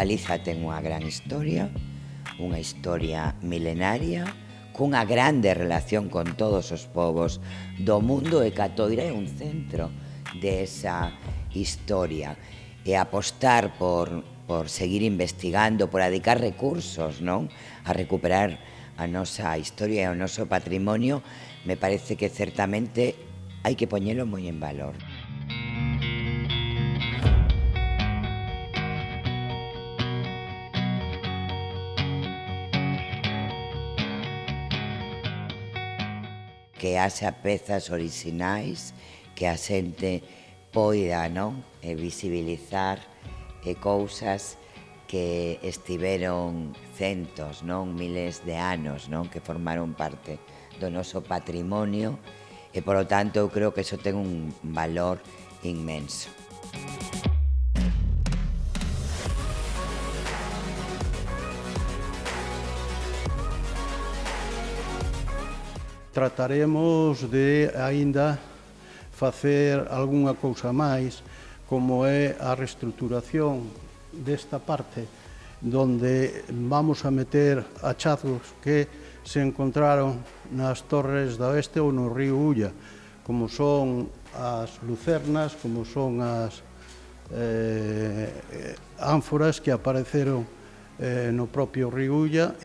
Galiza ten unha gran historia, unha historia milenaria, cunha grande relación con todos os povos do mundo e Catoira é un centro desa historia e apostar por, por seguir investigando, por adicar recursos non a recuperar a nosa historia e o noso patrimonio, me parece que certamente hai que poñelo moi en valor. que haxa pezas orixinais que a xente poida non? E eh, visibilizar e cousas que estiveron centos, non miles de anos, non que formaron parte do noso patrimonio e polo tanto eu creo que iso ten un valor inmenso. Trataremos de aínda facer algunha cousa máis, como é a reestruturación desta parte, donde vamos a meter achazos que se encontraron nas torres da oeste ou no río Ulla, como son as lucernas, como son as eh, ánforas que apareceron eh, no propio río Ulla.